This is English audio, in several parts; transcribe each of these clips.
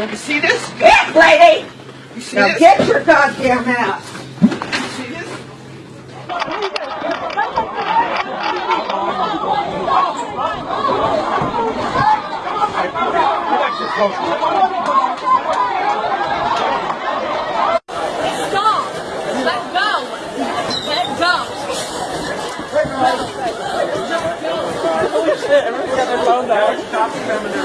lady! You see this? Now get your goddamn ass. Stop! Let go! Let go! Holy shit, everyone's got their phone out. Stop filming their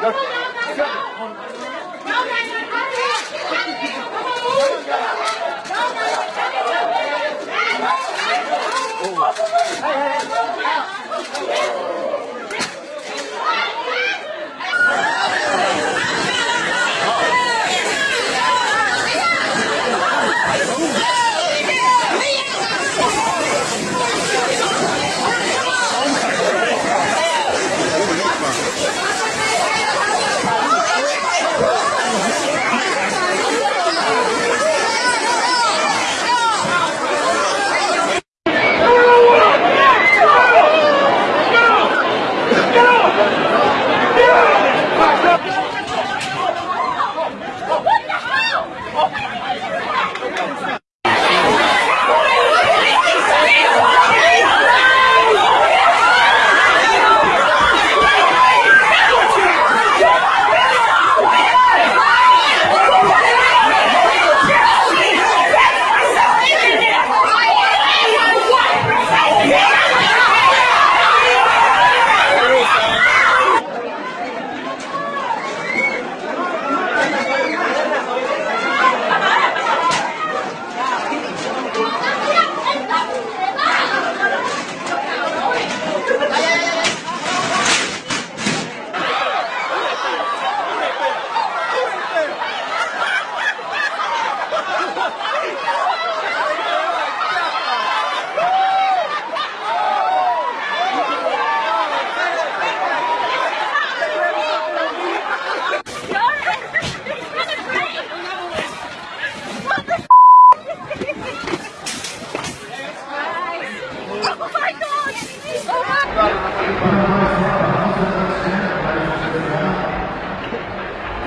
Go.